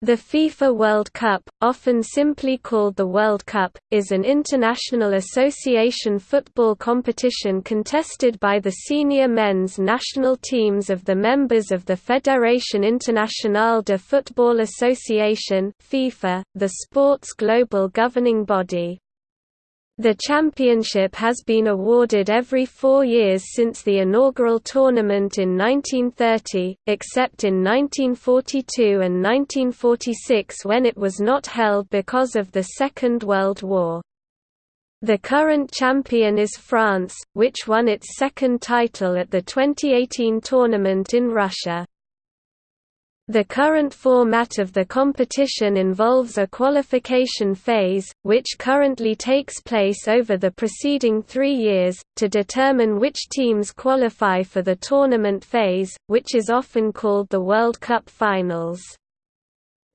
The FIFA World Cup, often simply called the World Cup, is an international association football competition contested by the senior men's national teams of the members of the Fédération Internationale de Football Association FIFA, the sport's global governing body. The championship has been awarded every four years since the inaugural tournament in 1930, except in 1942 and 1946 when it was not held because of the Second World War. The current champion is France, which won its second title at the 2018 tournament in Russia. The current format of the competition involves a qualification phase, which currently takes place over the preceding three years, to determine which teams qualify for the tournament phase, which is often called the World Cup Finals.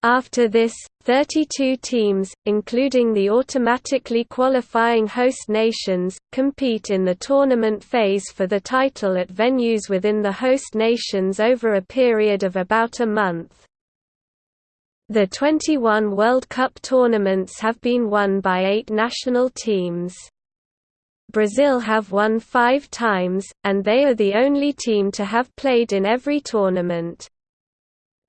After this, 32 teams, including the automatically qualifying host nations, compete in the tournament phase for the title at venues within the host nations over a period of about a month. The 21 World Cup tournaments have been won by eight national teams. Brazil have won five times, and they are the only team to have played in every tournament.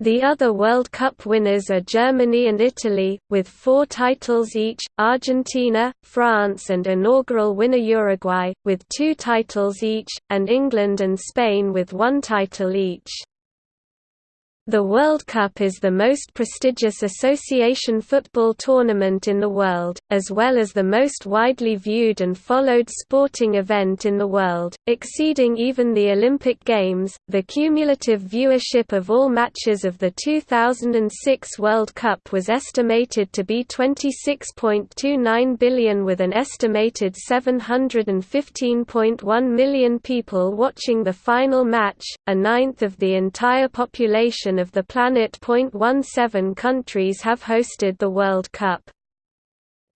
The other World Cup winners are Germany and Italy, with four titles each, Argentina, France and inaugural winner Uruguay, with two titles each, and England and Spain with one title each. The World Cup is the most prestigious association football tournament in the world, as well as the most widely viewed and followed sporting event in the world, exceeding even the Olympic Games. The cumulative viewership of all matches of the 2006 World Cup was estimated to be 26.29 billion, with an estimated 715.1 million people watching the final match, a ninth of the entire population of the planet. 17 countries have hosted the World Cup.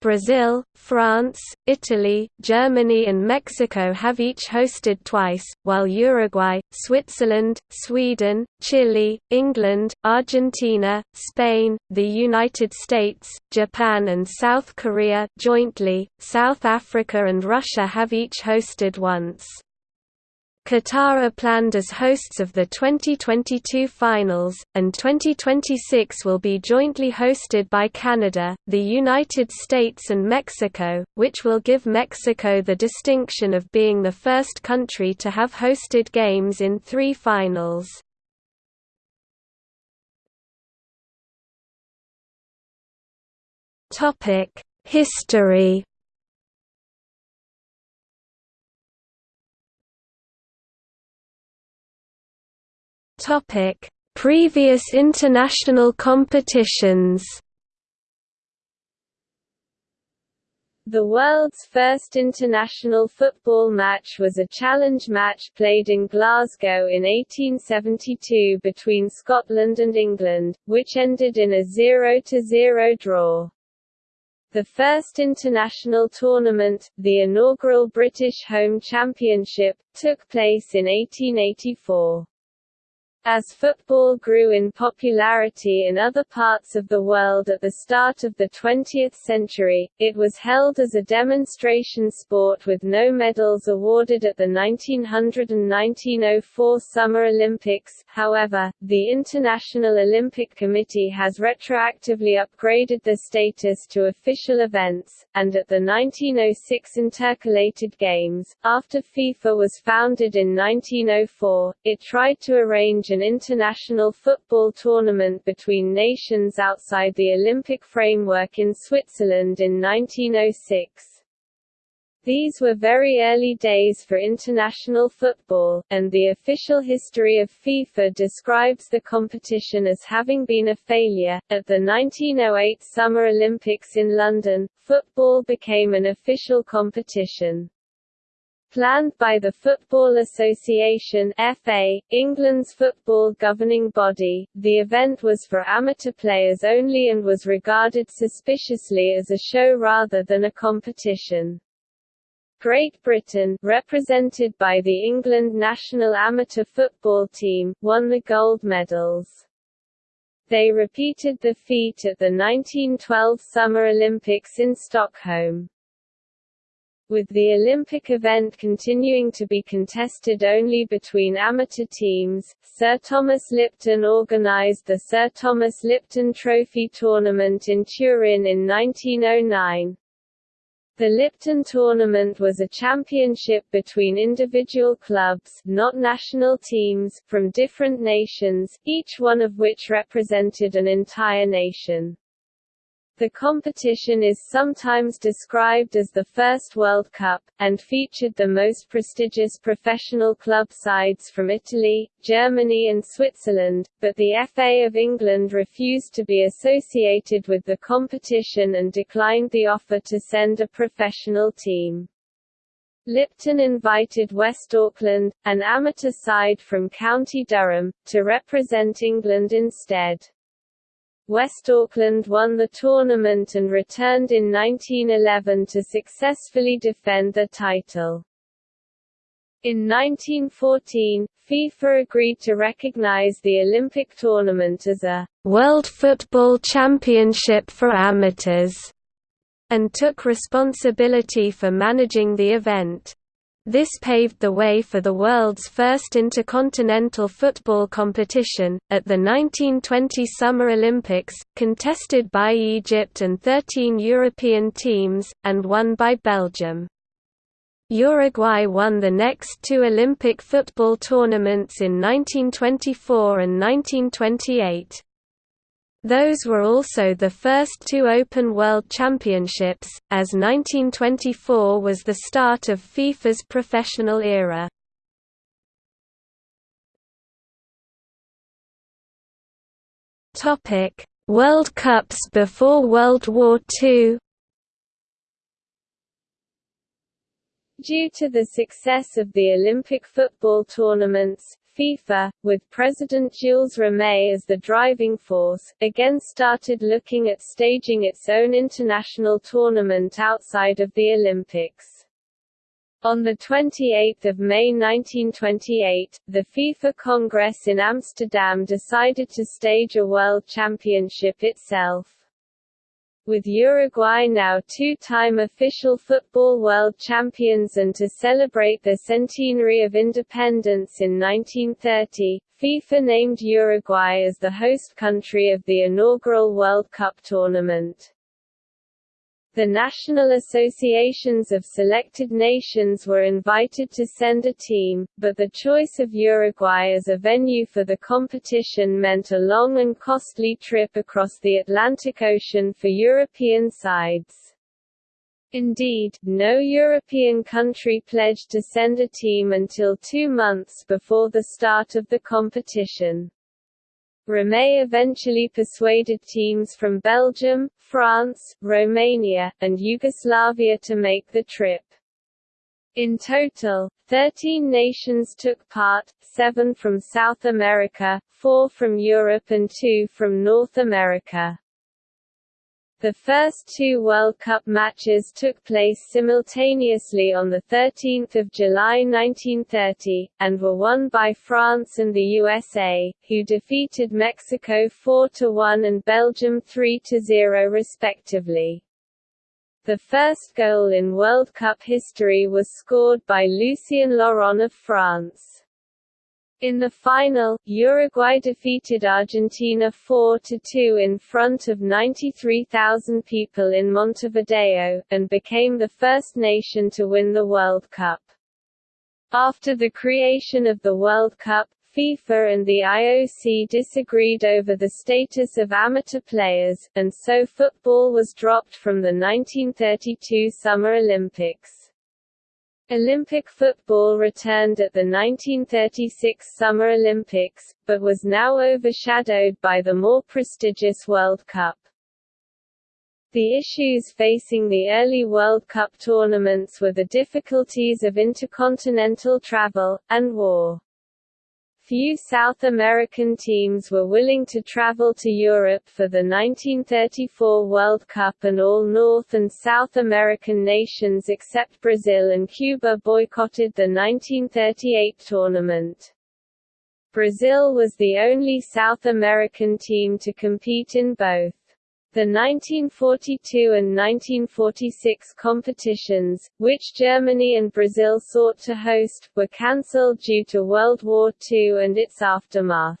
Brazil, France, Italy, Germany and Mexico have each hosted twice, while Uruguay, Switzerland, Sweden, Chile, England, Argentina, Spain, the United States, Japan and South Korea jointly, South Africa and Russia have each hosted once. Qatar are planned as hosts of the 2022 finals, and 2026 will be jointly hosted by Canada, the United States and Mexico, which will give Mexico the distinction of being the first country to have hosted games in three finals. History Topic: Previous international competitions. The world's first international football match was a challenge match played in Glasgow in 1872 between Scotland and England, which ended in a 0–0 draw. The first international tournament, the inaugural British Home Championship, took place in 1884. As football grew in popularity in other parts of the world at the start of the 20th century, it was held as a demonstration sport with no medals awarded at the 1900 and 1904 Summer Olympics. However, the International Olympic Committee has retroactively upgraded the status to official events, and at the 1906 Intercalated Games, after FIFA was founded in 1904, it tried to arrange an international football tournament between nations outside the Olympic framework in Switzerland in 1906. These were very early days for international football, and the official history of FIFA describes the competition as having been a failure. At the 1908 Summer Olympics in London, football became an official competition. Planned by the Football Association FA, England's football governing body, the event was for amateur players only and was regarded suspiciously as a show rather than a competition. Great Britain, represented by the England national amateur football team, won the gold medals. They repeated the feat at the 1912 Summer Olympics in Stockholm. With the Olympic event continuing to be contested only between amateur teams, Sir Thomas Lipton organised the Sir Thomas Lipton Trophy Tournament in Turin in 1909. The Lipton tournament was a championship between individual clubs not national teams from different nations, each one of which represented an entire nation. The competition is sometimes described as the first World Cup, and featured the most prestigious professional club sides from Italy, Germany and Switzerland, but the FA of England refused to be associated with the competition and declined the offer to send a professional team. Lipton invited West Auckland, an amateur side from County Durham, to represent England instead. West Auckland won the tournament and returned in 1911 to successfully defend the title. In 1914, FIFA agreed to recognize the Olympic tournament as a «World Football Championship for Amateurs» and took responsibility for managing the event. This paved the way for the world's first intercontinental football competition, at the 1920 Summer Olympics, contested by Egypt and 13 European teams, and won by Belgium. Uruguay won the next two Olympic football tournaments in 1924 and 1928. Those were also the first two Open World Championships, as 1924 was the start of FIFA's professional era. World Cups before World War II Due to the success of the Olympic football tournaments, FIFA, with President Jules Rimet as the driving force, again started looking at staging its own international tournament outside of the Olympics. On 28 May 1928, the FIFA Congress in Amsterdam decided to stage a World Championship itself with Uruguay now two-time official football world champions and to celebrate their centenary of independence in 1930, FIFA named Uruguay as the host country of the inaugural World Cup tournament. The national associations of selected nations were invited to send a team, but the choice of Uruguay as a venue for the competition meant a long and costly trip across the Atlantic Ocean for European sides. Indeed, no European country pledged to send a team until two months before the start of the competition. Rimet eventually persuaded teams from Belgium, France, Romania, and Yugoslavia to make the trip. In total, 13 nations took part, seven from South America, four from Europe and two from North America. The first two World Cup matches took place simultaneously on 13 July 1930, and were won by France and the USA, who defeated Mexico 4–1 and Belgium 3–0 respectively. The first goal in World Cup history was scored by Lucien Laurent of France. In the final, Uruguay defeated Argentina 4–2 in front of 93,000 people in Montevideo, and became the first nation to win the World Cup. After the creation of the World Cup, FIFA and the IOC disagreed over the status of amateur players, and so football was dropped from the 1932 Summer Olympics. Olympic football returned at the 1936 Summer Olympics, but was now overshadowed by the more prestigious World Cup. The issues facing the early World Cup tournaments were the difficulties of intercontinental travel, and war. Few South American teams were willing to travel to Europe for the 1934 World Cup and all North and South American nations except Brazil and Cuba boycotted the 1938 tournament. Brazil was the only South American team to compete in both. The 1942 and 1946 competitions, which Germany and Brazil sought to host, were cancelled due to World War II and its aftermath.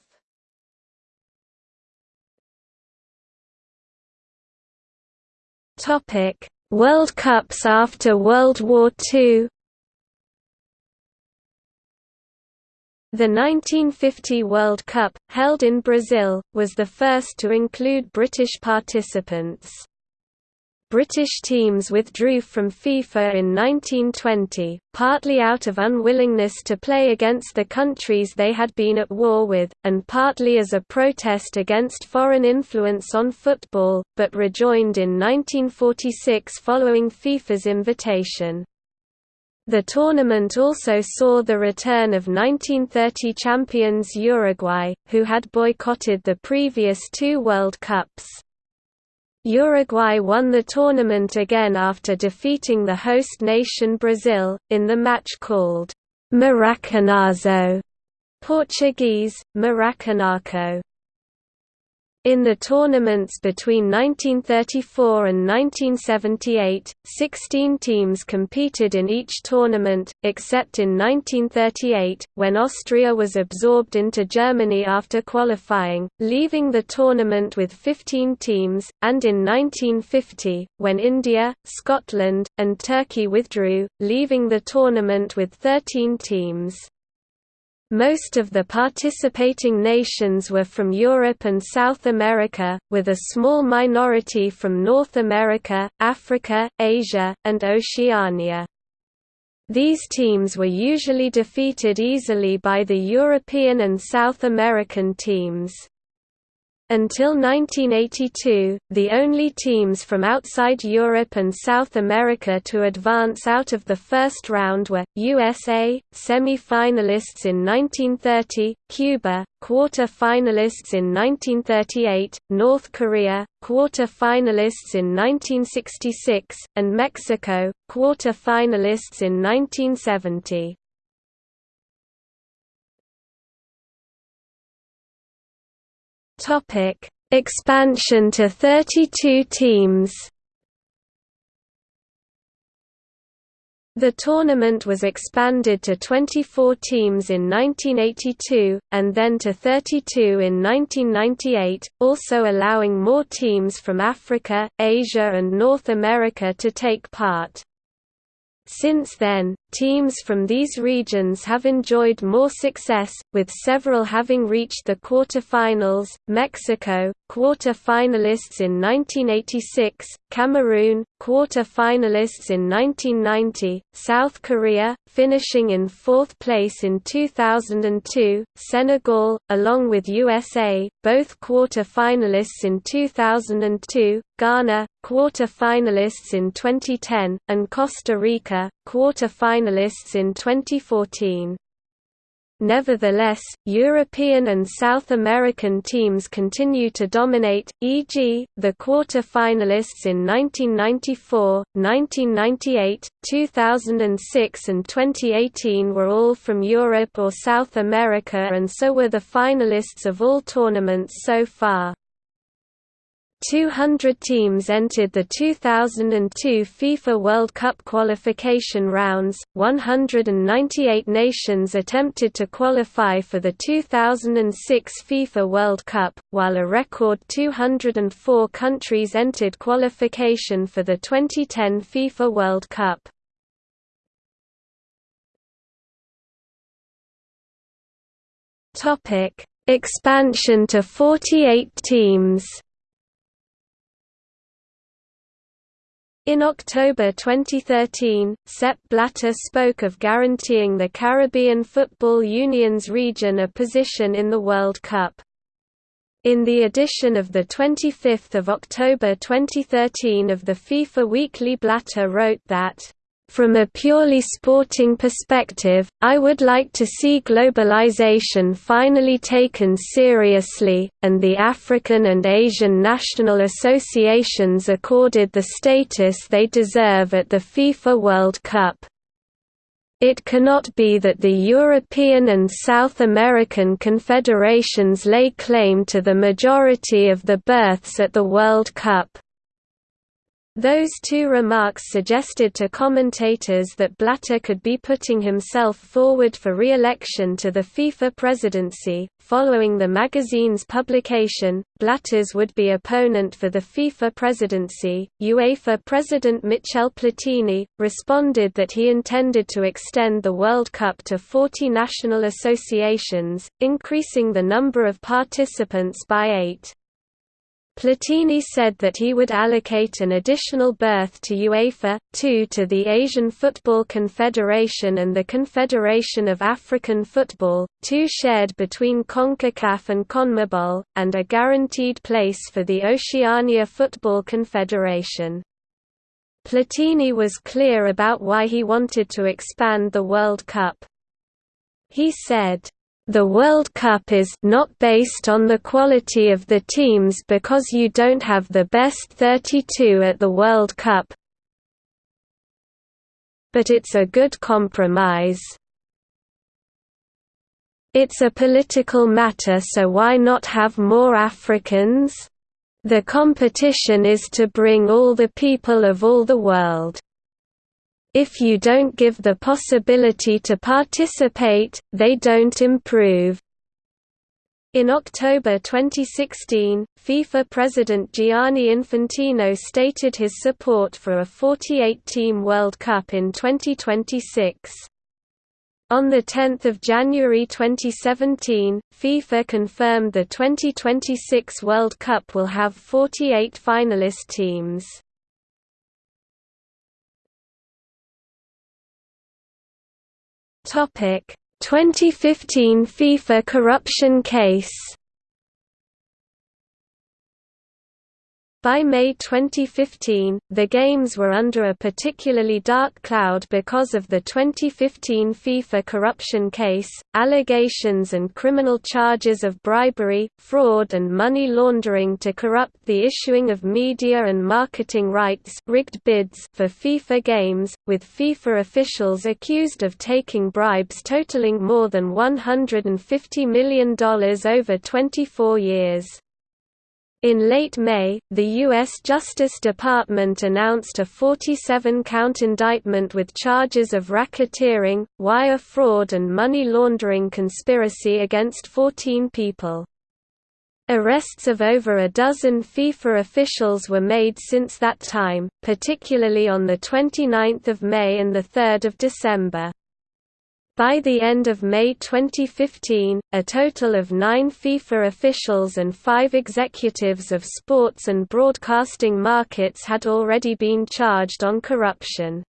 World Cups after World War II The 1950 World Cup, held in Brazil, was the first to include British participants. British teams withdrew from FIFA in 1920, partly out of unwillingness to play against the countries they had been at war with, and partly as a protest against foreign influence on football, but rejoined in 1946 following FIFA's invitation. The tournament also saw the return of 1930 champions Uruguay, who had boycotted the previous two World Cups. Uruguay won the tournament again after defeating the host nation Brazil, in the match called Maracanazo Portuguese, Maracanaco. In the tournaments between 1934 and 1978, 16 teams competed in each tournament, except in 1938, when Austria was absorbed into Germany after qualifying, leaving the tournament with 15 teams, and in 1950, when India, Scotland, and Turkey withdrew, leaving the tournament with 13 teams. Most of the participating nations were from Europe and South America, with a small minority from North America, Africa, Asia, and Oceania. These teams were usually defeated easily by the European and South American teams. Until 1982, the only teams from outside Europe and South America to advance out of the first round were, USA, semi-finalists in 1930, Cuba, quarter-finalists in 1938, North Korea, quarter-finalists in 1966, and Mexico, quarter-finalists in 1970. Topic: Expansion to 32 teams. The tournament was expanded to 24 teams in 1982, and then to 32 in 1998, also allowing more teams from Africa, Asia and North America to take part. Since then, teams from these regions have enjoyed more success, with several having reached the quarter-finals, Mexico, quarter-finalists in 1986, Cameroon, quarter-finalists in 1990, South Korea, finishing in fourth place in 2002, Senegal, along with USA, both quarter-finalists in 2002, Ghana, quarter-finalists in 2010, and Costa Rica, quarter-finalists in 2014. Nevertheless, European and South American teams continue to dominate, e.g., the quarter-finalists in 1994, 1998, 2006 and 2018 were all from Europe or South America and so were the finalists of all tournaments so far. 200 teams entered the 2002 FIFA World Cup qualification rounds, 198 nations attempted to qualify for the 2006 FIFA World Cup, while a record 204 countries entered qualification for the 2010 FIFA World Cup. Expansion to 48 teams In October 2013, Sepp Blatter spoke of guaranteeing the Caribbean Football Union's region a position in the World Cup. In the edition of 25 October 2013 of the FIFA Weekly Blatter wrote that from a purely sporting perspective, I would like to see globalization finally taken seriously, and the African and Asian national associations accorded the status they deserve at the FIFA World Cup. It cannot be that the European and South American confederations lay claim to the majority of the berths at the World Cup. Those two remarks suggested to commentators that Blatter could be putting himself forward for re-election to the FIFA presidency. Following the magazine's publication, Blatter's would-be opponent for the FIFA presidency, UEFA president Michel Platini, responded that he intended to extend the World Cup to 40 national associations, increasing the number of participants by eight. Platini said that he would allocate an additional berth to UEFA, two to the Asian Football Confederation and the Confederation of African Football, two shared between CONCACAF and CONMEBOL, and a guaranteed place for the Oceania Football Confederation. Platini was clear about why he wanted to expand the World Cup. He said, the World Cup is not based on the quality of the teams because you don't have the best 32 at the World Cup. But it's a good compromise. It's a political matter so why not have more Africans? The competition is to bring all the people of all the world. If you don't give the possibility to participate, they don't improve. In October 2016, FIFA President Gianni Infantino stated his support for a 48-team World Cup in 2026. On 10 January 2017, FIFA confirmed the 2026 World Cup will have 48 finalist teams. Topic: 2015 FIFA corruption case By May 2015, the Games were under a particularly dark cloud because of the 2015 FIFA corruption case, allegations and criminal charges of bribery, fraud and money laundering to corrupt the issuing of media and marketing rights rigged bids for FIFA Games, with FIFA officials accused of taking bribes totaling more than $150 million over 24 years. In late May, the U.S. Justice Department announced a 47-count indictment with charges of racketeering, wire fraud and money laundering conspiracy against 14 people. Arrests of over a dozen FIFA officials were made since that time, particularly on 29 May and 3 December. By the end of May 2015, a total of nine FIFA officials and five executives of sports and broadcasting markets had already been charged on corruption.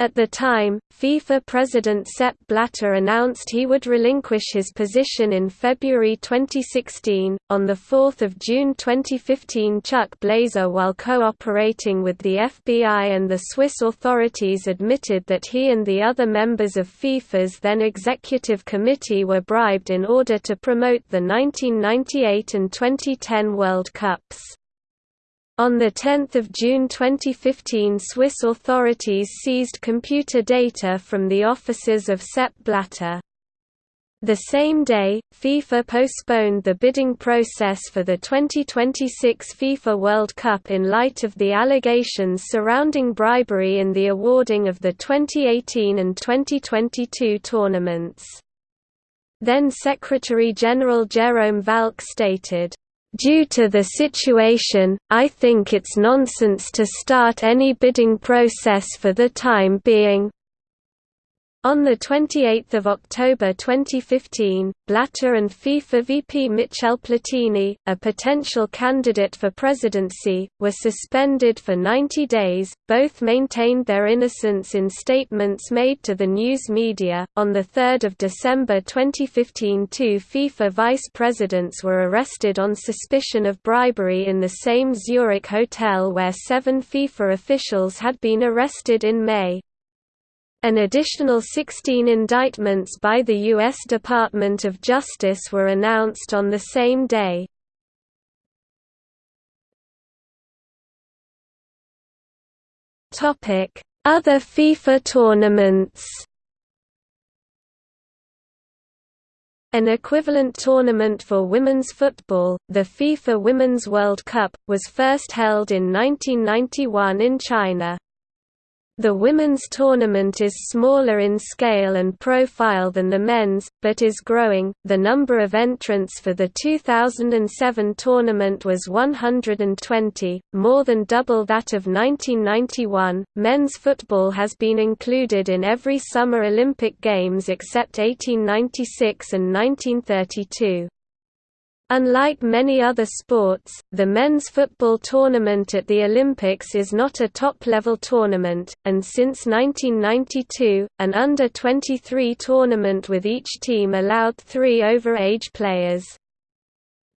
At the time, FIFA president Sepp Blatter announced he would relinquish his position in February 2016. On the 4th of June 2015, Chuck Blazer, while cooperating with the FBI and the Swiss authorities, admitted that he and the other members of FIFA's then executive committee were bribed in order to promote the 1998 and 2010 World Cups. On 10 June 2015 Swiss authorities seized computer data from the offices of Sepp Blatter. The same day, FIFA postponed the bidding process for the 2026 FIFA World Cup in light of the allegations surrounding bribery in the awarding of the 2018 and 2022 tournaments. Then Secretary-General Jerome Valcke stated, Due to the situation, I think it's nonsense to start any bidding process for the time being. On 28 October 2015, Blatter and FIFA VP Michel Platini, a potential candidate for presidency, were suspended for 90 days. Both maintained their innocence in statements made to the news media. On 3 December 2015, two FIFA vice presidents were arrested on suspicion of bribery in the same Zurich hotel where seven FIFA officials had been arrested in May. An additional 16 indictments by the U.S. Department of Justice were announced on the same day. Other FIFA tournaments An equivalent tournament for women's football, the FIFA Women's World Cup, was first held in 1991 in China. The women's tournament is smaller in scale and profile than the men's, but is growing. The number of entrants for the 2007 tournament was 120, more than double that of 1991. Men's football has been included in every Summer Olympic Games except 1896 and 1932. Unlike many other sports, the men's football tournament at the Olympics is not a top-level tournament, and since 1992, an under-23 tournament with each team allowed three over-age players.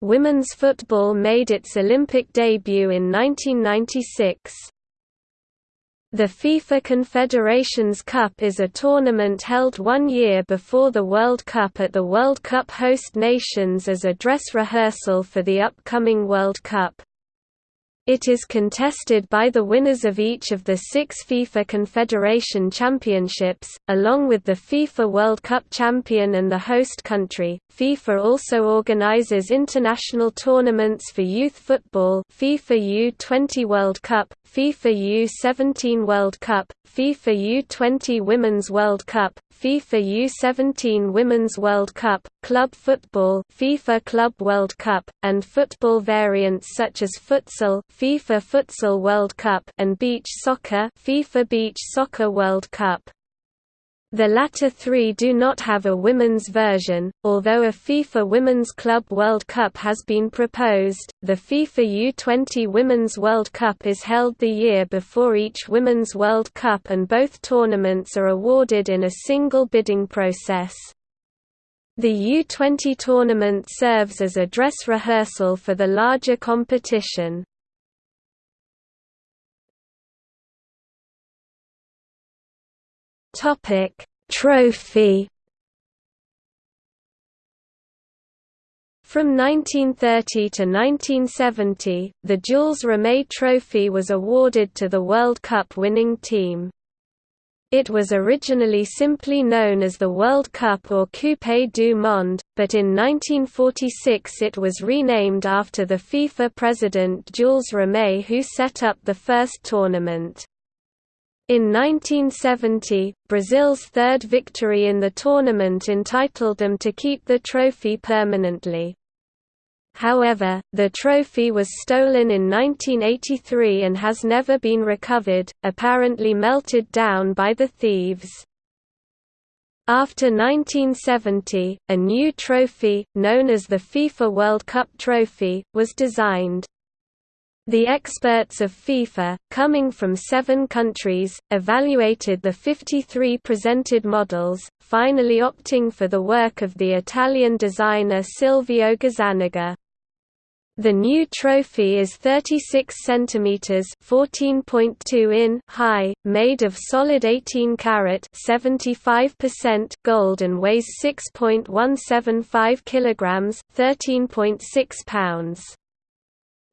Women's football made its Olympic debut in 1996. The FIFA Confederations Cup is a tournament held one year before the World Cup at the World Cup host nations as a dress rehearsal for the upcoming World Cup. It is contested by the winners of each of the six FIFA Confederation Championships, along with the FIFA World Cup champion and the host country. FIFA also organizes international tournaments for youth football FIFA U20 World Cup, FIFA U17 World Cup, FIFA U20 Women's World Cup, FIFA U17 Women's World Cup, club football FIFA Club World Cup, and football variants such as futsal FIFA Futsal World Cup and beach soccer FIFA Beach Soccer World Cup. The latter three do not have a women's version, although a FIFA Women's Club World Cup has been proposed. The FIFA U20 Women's World Cup is held the year before each Women's World Cup and both tournaments are awarded in a single bidding process. The U20 tournament serves as a dress rehearsal for the larger competition. Topic: Trophy. From 1930 to 1970, the Jules Rimet Trophy was awarded to the World Cup winning team. It was originally simply known as the World Cup or Coupe du Monde, but in 1946 it was renamed after the FIFA president Jules Rimet who set up the first tournament. In 1970, Brazil's third victory in the tournament entitled them to keep the trophy permanently. However, the trophy was stolen in 1983 and has never been recovered, apparently melted down by the thieves. After 1970, a new trophy, known as the FIFA World Cup Trophy, was designed. The experts of FIFA, coming from seven countries, evaluated the 53 presented models, finally opting for the work of the Italian designer Silvio Gazzaniga. The new trophy is 36 cm (14.2 in) high, made of solid 18 karat (75% gold and weighs 6.175 kilograms (13.6 pounds).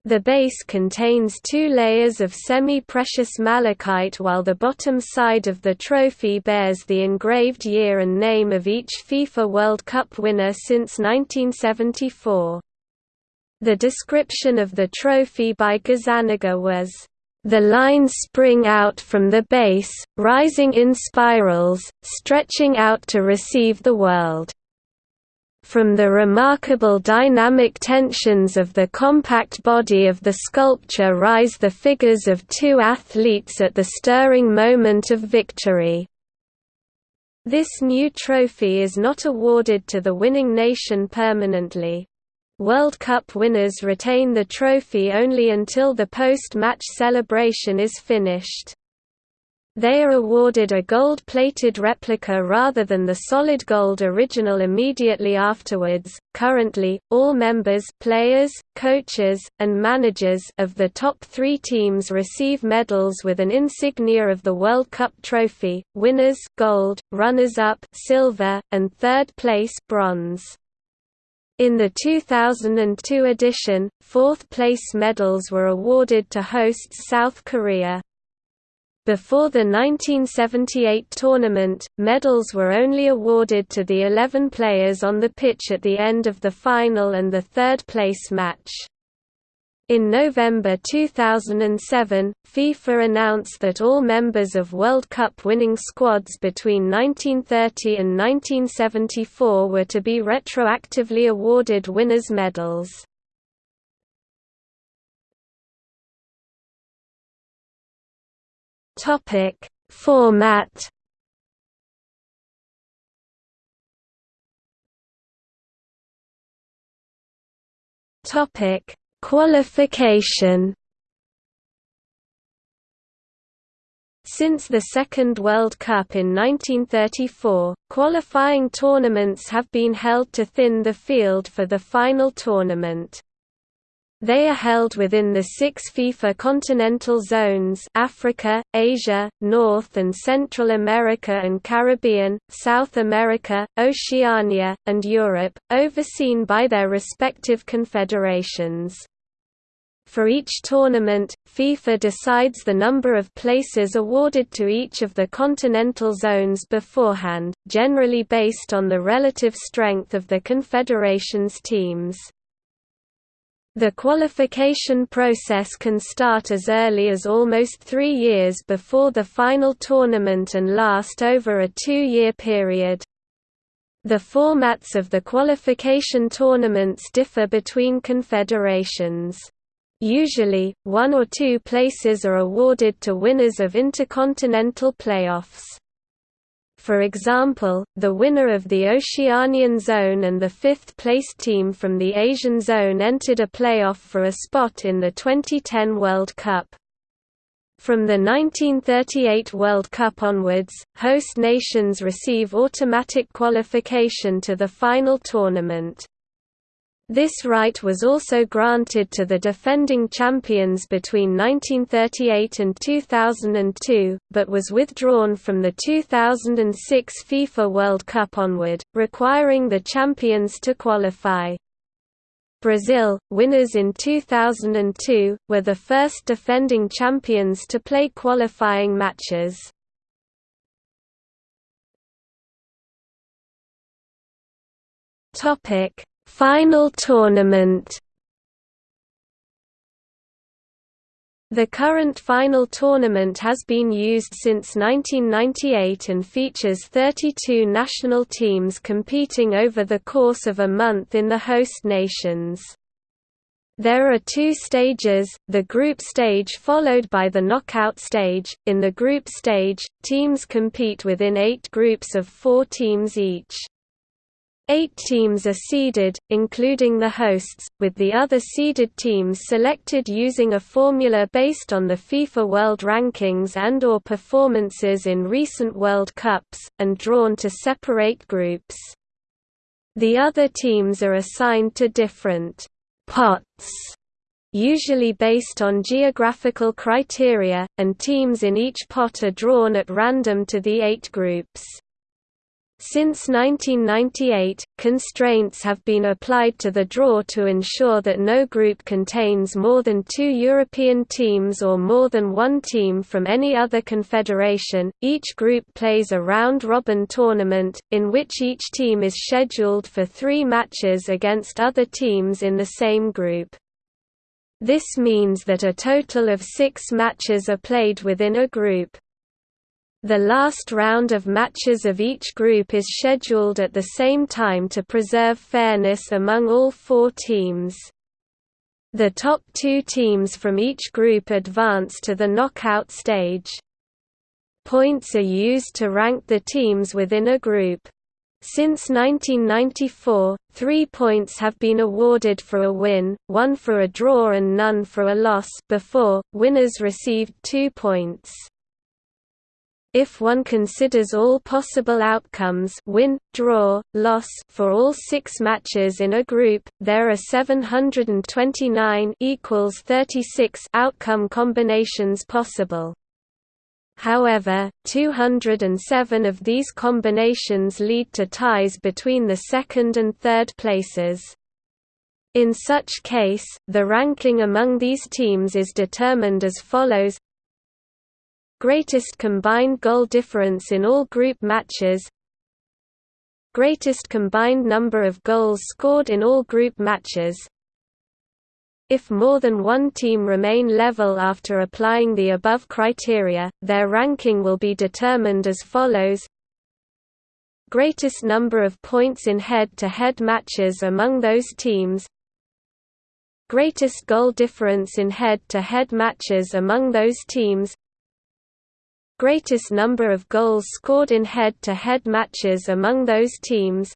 The base contains two layers of semi-precious malachite while the bottom side of the trophy bears the engraved year and name of each FIFA World Cup winner since 1974. The description of the trophy by Gazzaniga was, "...the lines spring out from the base, rising in spirals, stretching out to receive the world." From the remarkable dynamic tensions of the compact body of the sculpture rise the figures of two athletes at the stirring moment of victory. This new trophy is not awarded to the winning nation permanently. World Cup winners retain the trophy only until the post-match celebration is finished. They are awarded a gold-plated replica rather than the solid gold original immediately afterwards. Currently, all members, players, coaches, and managers of the top 3 teams receive medals with an insignia of the World Cup trophy: winners gold, runners-up silver, and third place bronze. In the 2002 edition, fourth-place medals were awarded to hosts South Korea. Before the 1978 tournament, medals were only awarded to the 11 players on the pitch at the end of the final and the third-place match. In November 2007, FIFA announced that all members of World Cup winning squads between 1930 and 1974 were to be retroactively awarded winners' medals. Topic: Format. Topic: Qualification. Since the Second World Cup in 1934, qualifying tournaments have been held to thin the field for the final tournament. They are held within the six FIFA continental zones Africa, Asia, North and Central America and Caribbean, South America, Oceania, and Europe, overseen by their respective confederations. For each tournament, FIFA decides the number of places awarded to each of the continental zones beforehand, generally based on the relative strength of the confederation's teams. The qualification process can start as early as almost three years before the final tournament and last over a two-year period. The formats of the qualification tournaments differ between confederations. Usually, one or two places are awarded to winners of intercontinental playoffs. For example, the winner of the Oceanian Zone and the fifth-placed team from the Asian Zone entered a playoff for a spot in the 2010 World Cup. From the 1938 World Cup onwards, host nations receive automatic qualification to the final tournament. This right was also granted to the defending champions between 1938 and 2002, but was withdrawn from the 2006 FIFA World Cup onward, requiring the champions to qualify. Brazil, winners in 2002, were the first defending champions to play qualifying matches. Topic Final tournament The current final tournament has been used since 1998 and features 32 national teams competing over the course of a month in the host nations. There are two stages, the group stage followed by the knockout stage. In the group stage, teams compete within eight groups of four teams each. Eight teams are seeded, including the hosts, with the other seeded teams selected using a formula based on the FIFA World Rankings and or performances in recent World Cups, and drawn to separate groups. The other teams are assigned to different «pots» usually based on geographical criteria, and teams in each pot are drawn at random to the eight groups. Since 1998, constraints have been applied to the draw to ensure that no group contains more than two European teams or more than one team from any other confederation. Each group plays a round robin tournament, in which each team is scheduled for three matches against other teams in the same group. This means that a total of six matches are played within a group. The last round of matches of each group is scheduled at the same time to preserve fairness among all four teams. The top two teams from each group advance to the knockout stage. Points are used to rank the teams within a group. Since 1994, three points have been awarded for a win, one for a draw and none for a loss before, winners received two points. If one considers all possible outcomes win, draw, loss for all six matches in a group, there are 729 equals 36 outcome combinations possible. However, 207 of these combinations lead to ties between the second and third places. In such case, the ranking among these teams is determined as follows Greatest combined goal difference in all group matches Greatest combined number of goals scored in all group matches. If more than one team remain level after applying the above criteria, their ranking will be determined as follows. Greatest number of points in head-to-head -head matches among those teams. Greatest goal difference in head-to-head -head matches among those teams Greatest number of goals scored in head-to-head -head matches among those teams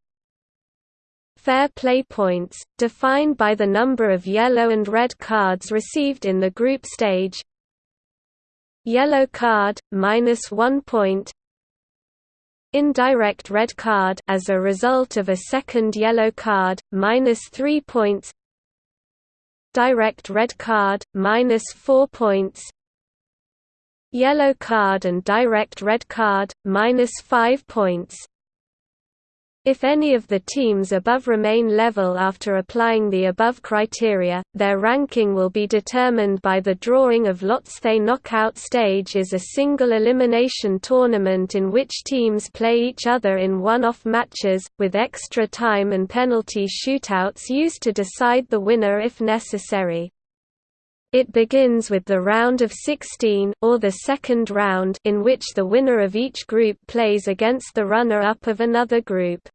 Fair play points, defined by the number of yellow and red cards received in the group stage. Yellow card, minus one point. Indirect red card as a result of a second yellow card, minus three points. Direct red card, minus four points. Yellow card and direct red card, minus five points. If any of the teams above remain level after applying the above criteria, their ranking will be determined by the drawing of lots. The knockout stage is a single elimination tournament in which teams play each other in one-off matches, with extra time and penalty shootouts used to decide the winner if necessary. It begins with the round of 16 or the second round in which the winner of each group plays against the runner-up of another group.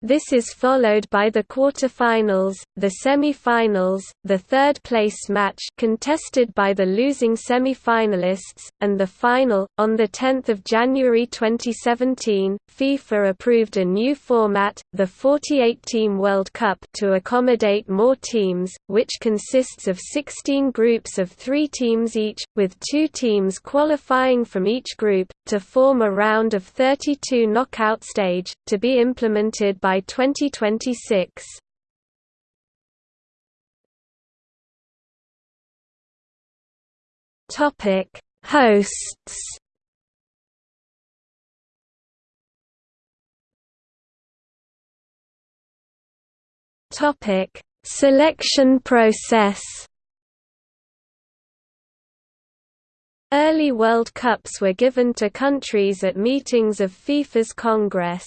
This is followed by the quarterfinals, the semi-finals, the third-place match contested by the losing semi-finalists, and the final. On the 10th of January 2017, FIFA approved a new format, the 48-team World Cup, to accommodate more teams, which consists of 16 groups of 3 teams each, with 2 teams qualifying from each group to form a round of 32 knockout stage to be implemented by by 2026. Topic: Hosts. Topic: Selection process. Early World Cups were given to countries at meetings of FIFA's Congress.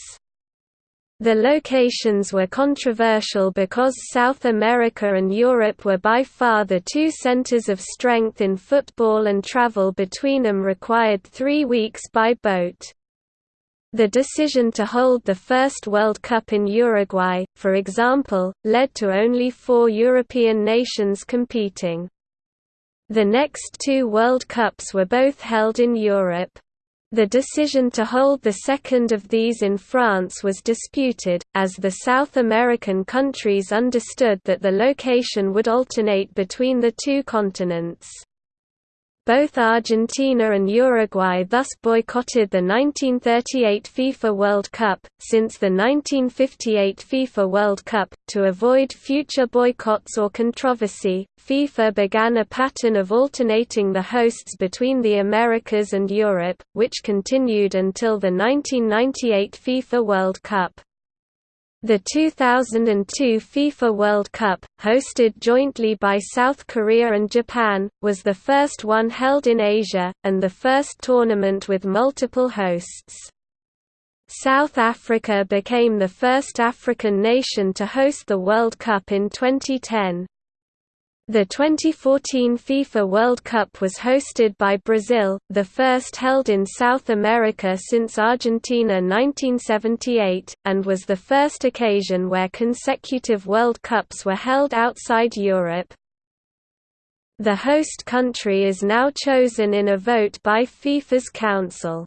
The locations were controversial because South America and Europe were by far the two centers of strength in football and travel between them required three weeks by boat. The decision to hold the first World Cup in Uruguay, for example, led to only four European nations competing. The next two World Cups were both held in Europe. The decision to hold the second of these in France was disputed, as the South American countries understood that the location would alternate between the two continents. Both Argentina and Uruguay thus boycotted the 1938 FIFA World Cup. Since the 1958 FIFA World Cup, to avoid future boycotts or controversy, FIFA began a pattern of alternating the hosts between the Americas and Europe, which continued until the 1998 FIFA World Cup. The 2002 FIFA World Cup, hosted jointly by South Korea and Japan, was the first one held in Asia, and the first tournament with multiple hosts. South Africa became the first African nation to host the World Cup in 2010. The 2014 FIFA World Cup was hosted by Brazil, the first held in South America since Argentina 1978, and was the first occasion where consecutive World Cups were held outside Europe. The host country is now chosen in a vote by FIFA's Council.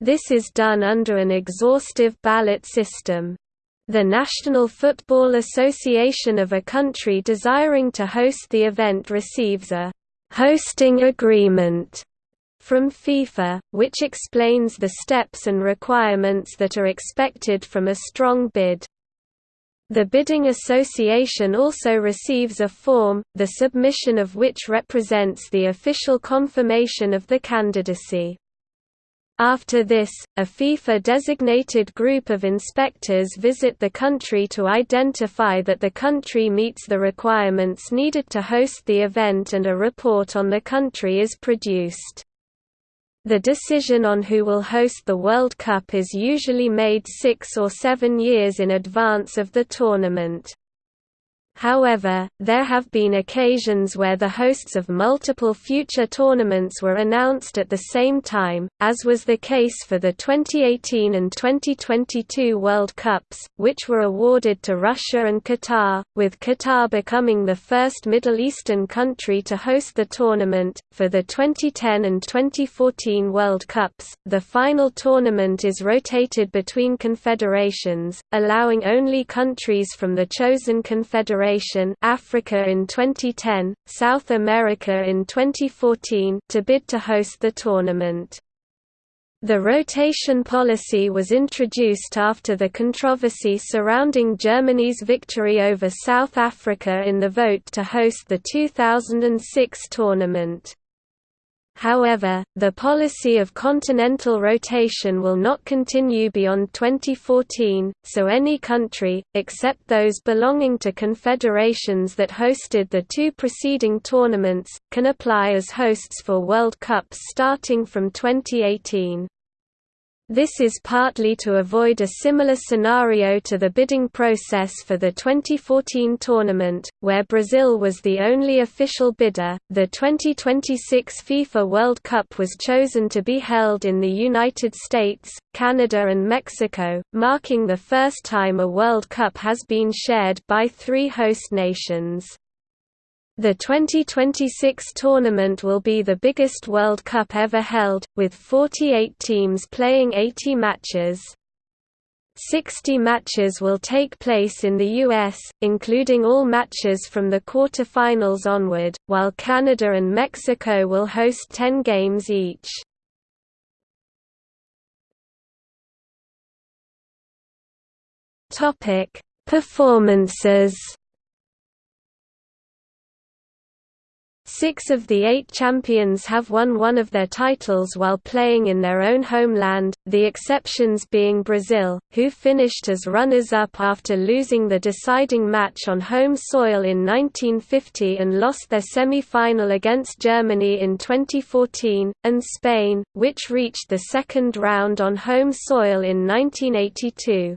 This is done under an exhaustive ballot system. The National Football Association of a country desiring to host the event receives a «hosting agreement» from FIFA, which explains the steps and requirements that are expected from a strong bid. The bidding association also receives a form, the submission of which represents the official confirmation of the candidacy. After this, a FIFA-designated group of inspectors visit the country to identify that the country meets the requirements needed to host the event and a report on the country is produced. The decision on who will host the World Cup is usually made six or seven years in advance of the tournament. However, there have been occasions where the hosts of multiple future tournaments were announced at the same time, as was the case for the 2018 and 2022 World Cups, which were awarded to Russia and Qatar, with Qatar becoming the first Middle Eastern country to host the tournament. For the 2010 and 2014 World Cups, the final tournament is rotated between confederations, allowing only countries from the chosen confederation Africa in 2010, South America in 2014 to bid to host the tournament. The rotation policy was introduced after the controversy surrounding Germany's victory over South Africa in the vote to host the 2006 tournament. However, the policy of continental rotation will not continue beyond 2014, so any country, except those belonging to confederations that hosted the two preceding tournaments, can apply as hosts for World Cups starting from 2018. This is partly to avoid a similar scenario to the bidding process for the 2014 tournament, where Brazil was the only official bidder. The 2026 FIFA World Cup was chosen to be held in the United States, Canada, and Mexico, marking the first time a World Cup has been shared by three host nations. The 2026 tournament will be the biggest World Cup ever held, with 48 teams playing 80 matches. 60 matches will take place in the US, including all matches from the quarter-finals onward, while Canada and Mexico will host 10 games each. Performances Six of the eight champions have won one of their titles while playing in their own homeland, the exceptions being Brazil, who finished as runners-up after losing the deciding match on home soil in 1950 and lost their semi-final against Germany in 2014, and Spain, which reached the second round on home soil in 1982.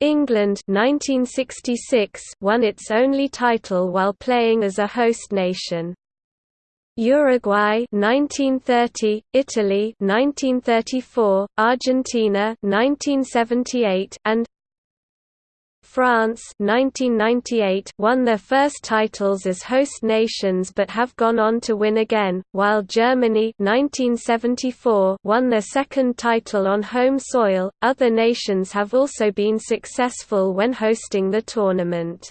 England 1966 won its only title while playing as a host nation. Uruguay 1930, Italy 1934, Argentina 1978 and France 1998 won their first titles as host nations but have gone on to win again, while Germany 1974 won their second title on home soil. Other nations have also been successful when hosting the tournament.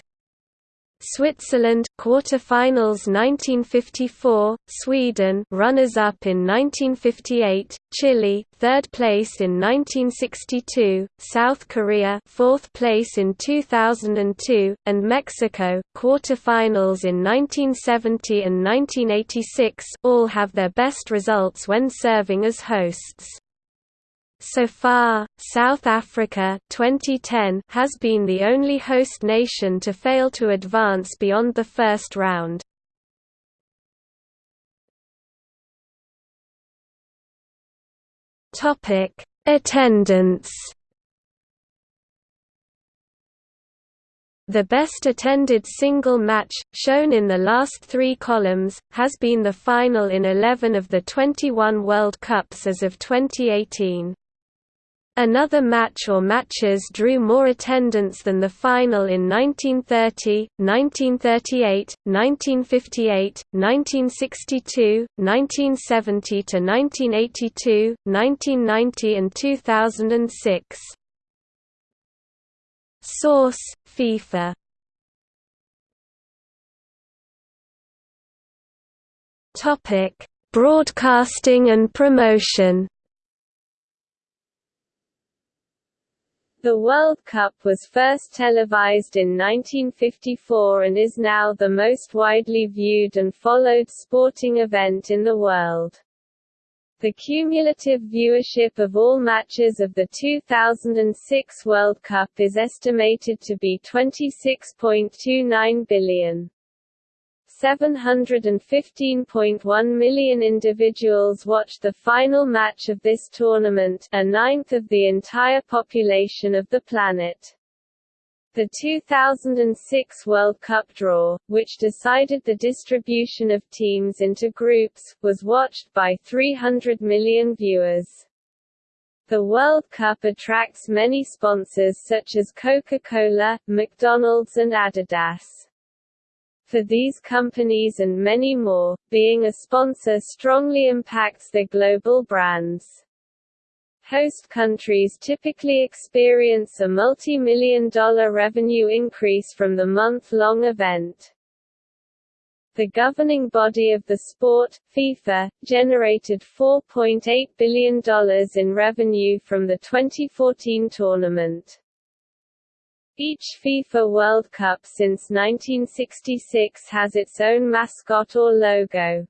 Switzerland quarterfinals 1954, Sweden runners-up in 1958, Chile third place in 1962, South Korea fourth place in 2002, and Mexico quarterfinals in 1970 and 1986 all have their best results when serving as hosts. So far, South Africa 2010 has been the only host nation to fail to advance beyond the first round. Topic: Attendance. The best attended single match, shown in the last three columns, has been the final in 11 of the 21 World Cups as of 2018. Another match or matches drew more attendance than the final in 1930, 1938, 1958, 1962, 1970 to 1982, 1990 and 2006. Source: FIFA. Topic: Broadcasting and promotion. The World Cup was first televised in 1954 and is now the most widely viewed and followed sporting event in the world. The cumulative viewership of all matches of the 2006 World Cup is estimated to be 26.29 billion. 715.1 million individuals watched the final match of this tournament, a ninth of the entire population of the planet. The 2006 World Cup draw, which decided the distribution of teams into groups, was watched by 300 million viewers. The World Cup attracts many sponsors such as Coca-Cola, McDonald's and Adidas. For these companies and many more, being a sponsor strongly impacts their global brands. Host countries typically experience a multi-million dollar revenue increase from the month-long event. The governing body of the sport, FIFA, generated $4.8 billion in revenue from the 2014 tournament. Each FIFA World Cup since 1966 has its own mascot or logo.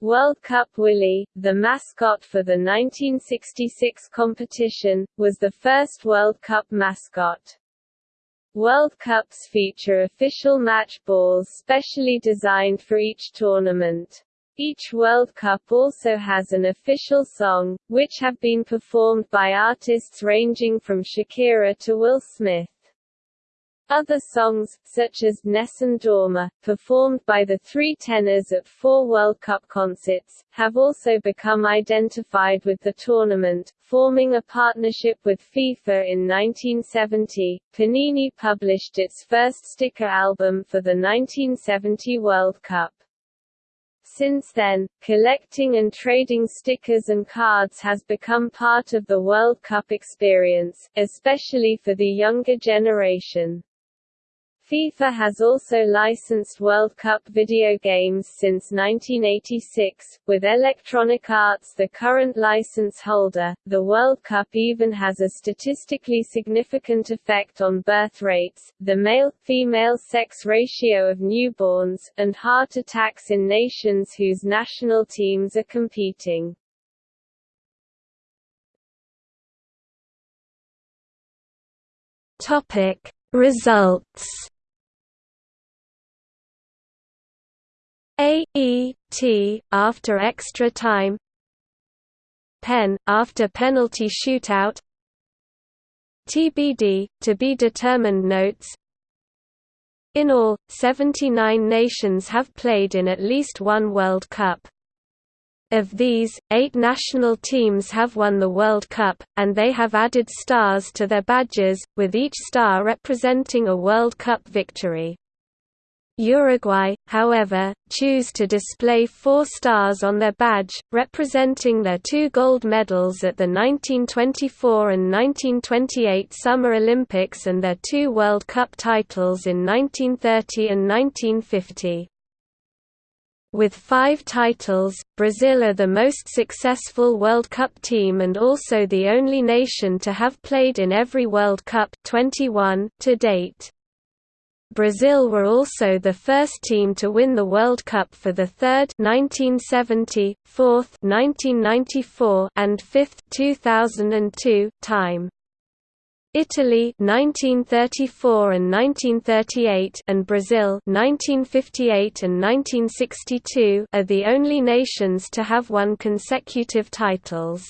World Cup Willie, the mascot for the 1966 competition, was the first World Cup mascot. World Cups feature official match balls specially designed for each tournament. Each World Cup also has an official song, which have been performed by artists ranging from Shakira to Will Smith. Other songs, such as Nessun Dorma, performed by the three tenors at four World Cup concerts, have also become identified with the tournament, forming a partnership with FIFA in 1970. Panini published its first sticker album for the 1970 World Cup. Since then, collecting and trading stickers and cards has become part of the World Cup experience, especially for the younger generation. FIFA has also licensed World Cup video games since 1986, with Electronic Arts the current license holder. The World Cup even has a statistically significant effect on birth rates, the male-female sex ratio of newborns, and heart attacks in nations whose national teams are competing. Topic Results A E T after extra time. Pen after penalty shootout. TBD to be determined notes. In all 79 nations have played in at least one World Cup. Of these, eight national teams have won the World Cup, and they have added stars to their badges, with each star representing a World Cup victory. Uruguay, however, choose to display four stars on their badge, representing their two gold medals at the 1924 and 1928 Summer Olympics and their two World Cup titles in 1930 and 1950. With five titles, Brazil are the most successful World Cup team and also the only nation to have played in every World Cup 21 to date. Brazil were also the first team to win the World Cup for the third 1970, fourth 1994, and fifth 2002 time. Italy 1934 and 1938 and Brazil 1958 and 1962 are the only nations to have won consecutive titles.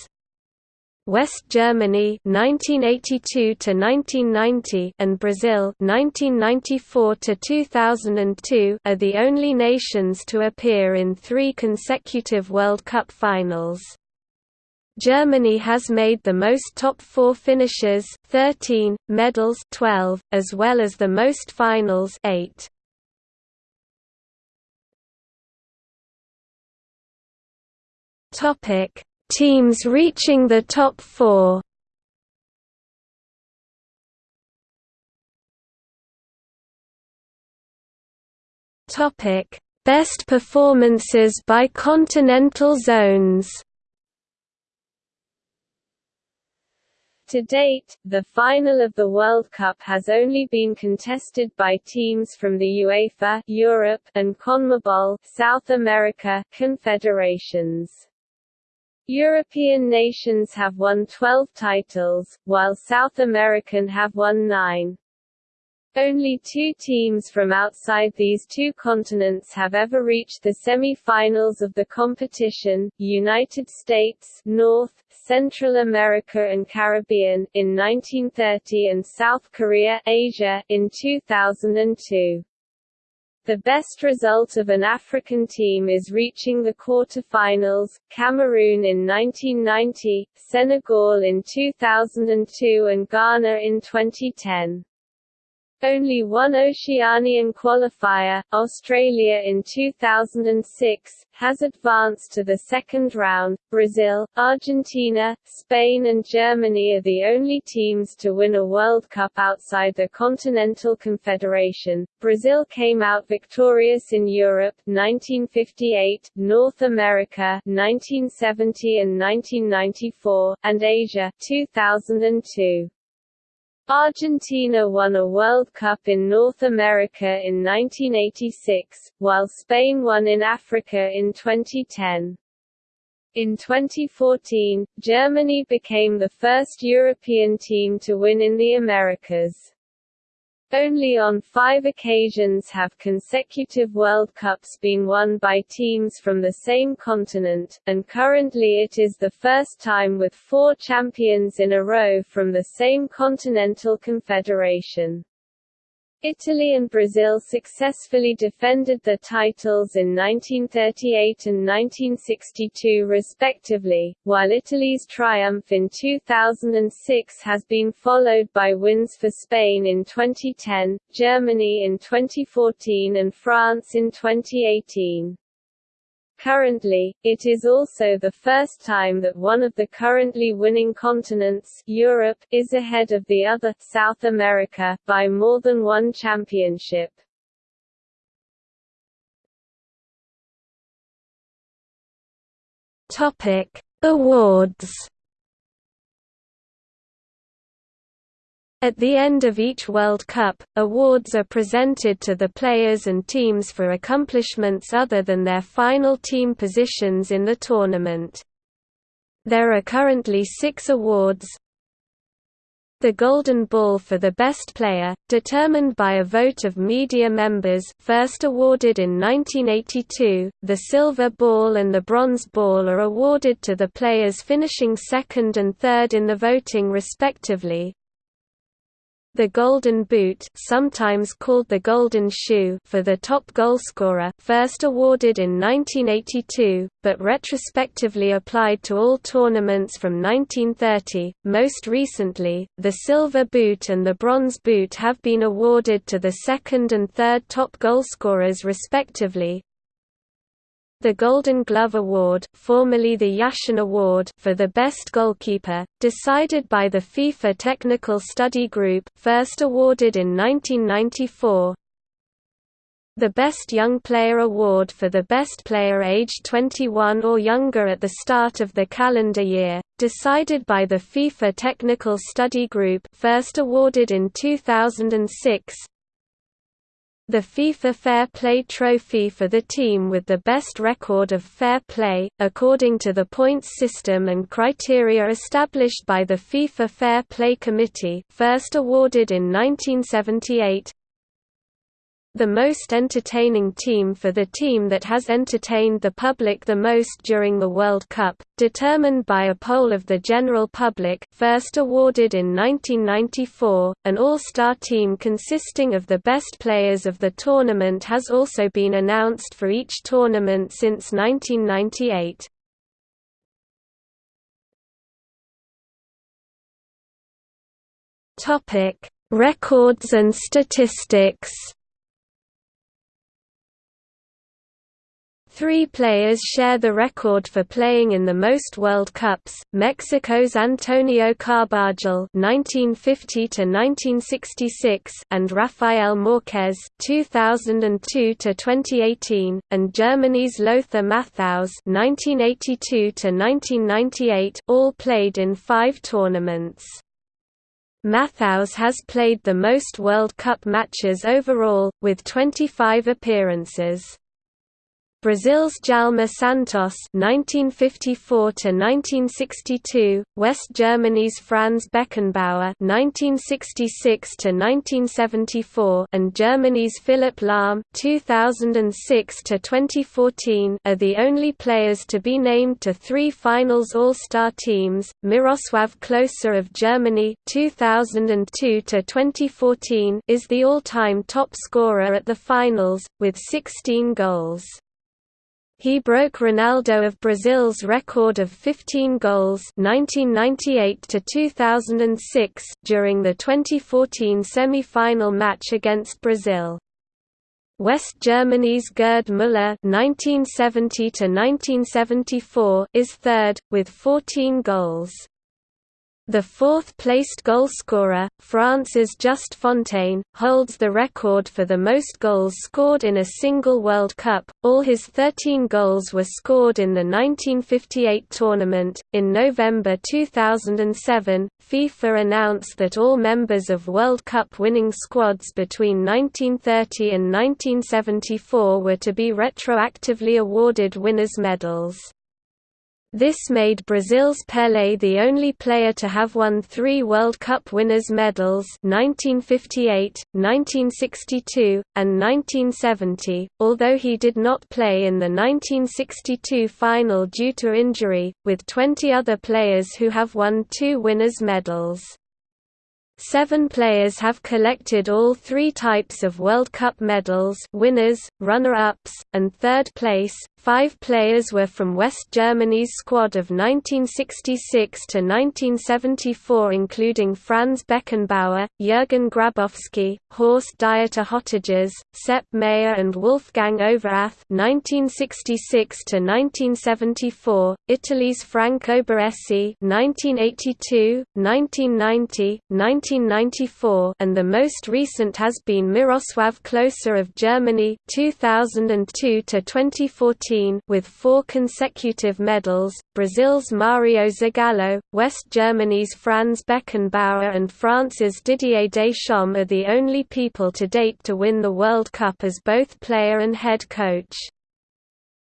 West Germany 1982 to 1990 and Brazil 1994 to 2002 are the only nations to appear in 3 consecutive World Cup finals. Germany has made the most top 4 finishes, 13, medals 12, as well as the most finals 8. Topic Teams reaching the top four Topic: Best performances by continental zones. To date, the final of the World Cup has only been contested by teams from the UEFA Europe and CONMEBOL South America confederations. European nations have won 12 titles, while South American have won 9. Only two teams from outside these two continents have ever reached the semi-finals of the competition, United States North, Central America and Caribbean, in 1930 and South Korea Asia, in 2002. The best result of an African team is reaching the quarter-finals, Cameroon in 1990, Senegal in 2002 and Ghana in 2010. Only one Oceanian qualifier, Australia in 2006, has advanced to the second round. Brazil, Argentina, Spain and Germany are the only teams to win a World Cup outside the Continental Confederation. Brazil came out victorious in Europe 1958, North America 1970 and 1994, and Asia 2002. Argentina won a World Cup in North America in 1986, while Spain won in Africa in 2010. In 2014, Germany became the first European team to win in the Americas. Only on five occasions have consecutive World Cups been won by teams from the same continent, and currently it is the first time with four champions in a row from the same continental confederation. Italy and Brazil successfully defended their titles in 1938 and 1962 respectively, while Italy's triumph in 2006 has been followed by wins for Spain in 2010, Germany in 2014 and France in 2018. Currently, it is also the first time that one of the currently winning continents Europe, is ahead of the other South America, by more than one championship. Topic: Awards At the end of each World Cup, awards are presented to the players and teams for accomplishments other than their final team positions in the tournament. There are currently six awards, the Golden Ball for the Best Player, determined by a vote of media members first awarded in 1982, the Silver Ball and the Bronze Ball are awarded to the players finishing second and third in the voting respectively, the Golden Boot sometimes called the Golden Shoe for the top goalscorer first awarded in 1982, but retrospectively applied to all tournaments from 1930. Most recently, the Silver Boot and the Bronze Boot have been awarded to the second and third top goalscorers respectively, the Golden Glove Award, formerly the Yashin Award for the best goalkeeper, decided by the FIFA Technical Study Group, first awarded in 1994. The Best Young Player Award for the best player aged 21 or younger at the start of the calendar year, decided by the FIFA Technical Study Group, first awarded in 2006. The FIFA Fair Play Trophy for the team with the best record of fair play, according to the points system and criteria established by the FIFA Fair Play Committee first awarded in 1978, the most entertaining team for the team that has entertained the public the most during the World Cup, determined by a poll of the general public first awarded in 1994. An all-star team consisting of the best players of the tournament has also been announced for each tournament since 1998. Topic: Records and statistics. Three players share the record for playing in the most World Cups: Mexico's Antonio Carbajal (1950–1966) and Rafael Marquez (2002–2018), and Germany's Lothar Matthaus (1982–1998), all played in five tournaments. Matthaus has played the most World Cup matches overall, with 25 appearances. Brazil's Djalma Santos (1954–1962), West Germany's Franz Beckenbauer (1966–1974), and Germany's Philipp Lahm (2006–2014) are the only players to be named to three finals All-Star teams. Miroslav Klose of Germany (2002–2014) is the all-time top scorer at the finals with 16 goals. He broke Ronaldo of Brazil's record of 15 goals 1998 to 2006 during the 2014 semi-final match against Brazil. West Germany's Gerd Müller (1970–1974) is third with 14 goals. The fourth-placed goalscorer, France's Just Fontaine, holds the record for the most goals scored in a single World Cup. All his 13 goals were scored in the 1958 tournament. In November 2007, FIFA announced that all members of World Cup winning squads between 1930 and 1974 were to be retroactively awarded winners' medals. This made Brazil's Pelé the only player to have won three World Cup winners' medals 1958, 1962, and 1970, although he did not play in the 1962 final due to injury, with 20 other players who have won two winners' medals. Seven players have collected all three types of World Cup medals winners, runner-ups, and third place, Five players were from West Germany's squad of 1966 to 1974 including Franz Beckenbauer, Jürgen Grabowski, Horst Dieter Höttges, Sepp Maier and Wolfgang Overath 1966 to 1974, Italy's Franco Baresi 1982, 1990, 1994 and the most recent has been Miroslav Klose of Germany 2002 to 2014 with four consecutive medals, Brazil's Mario Zagallo, West Germany's Franz Beckenbauer and France's Didier Deschamps are the only people to date to win the World Cup as both player and head coach.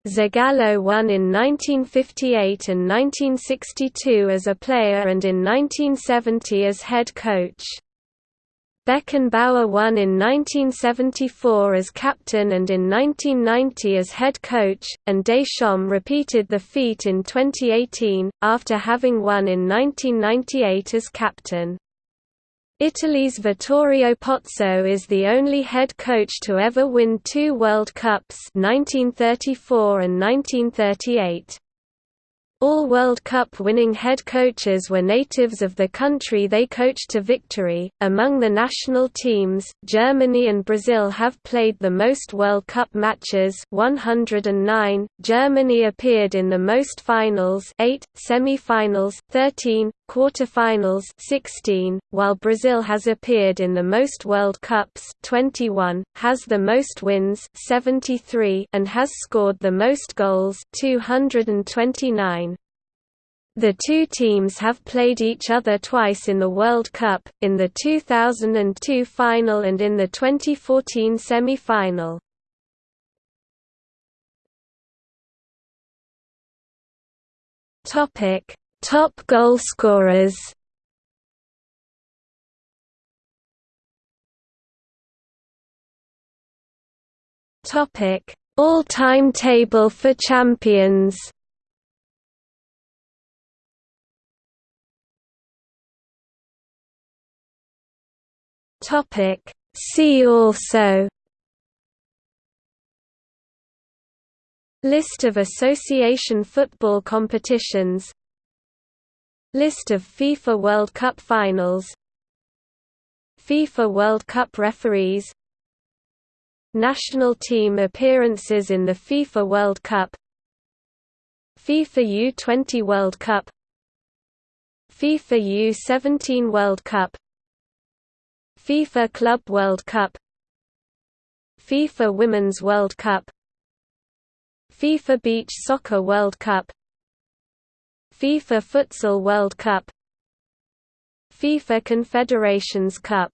Zagallo won in 1958 and 1962 as a player and in 1970 as head coach. Beckenbauer won in 1974 as captain and in 1990 as head coach, and Deschamps repeated the feat in 2018, after having won in 1998 as captain. Italy's Vittorio Pozzo is the only head coach to ever win two World Cups 1934 and 1938. All World Cup winning head coaches were natives of the country they coached to victory. Among the national teams, Germany and Brazil have played the most World Cup matches, 109. Germany appeared in the most finals, 8, semi-finals, 13, quarter-finals, 16, while Brazil has appeared in the most World Cups, 21, has the most wins, 73, and has scored the most goals, 229. The two teams have played each other twice in the World Cup, in the 2002 final and in the 2014 semi-final. Topic: Top goal scorers. Topic: All-time table for champions. Topic. See also. List of association football competitions. List of FIFA World Cup finals. FIFA World Cup referees. National team appearances in the FIFA World Cup. FIFA U20 World Cup. FIFA U17 World Cup FIFA Club World Cup FIFA Women's World Cup FIFA Beach Soccer World Cup FIFA Futsal World Cup FIFA Confederations Cup.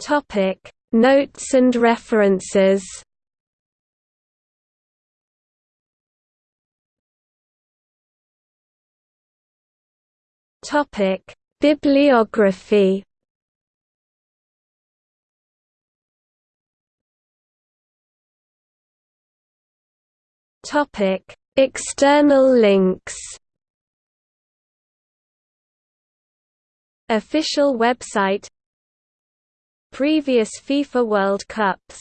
Topic Notes and references Topic: Bibliography. Topic: External links. Official website Previous FIFA World Cups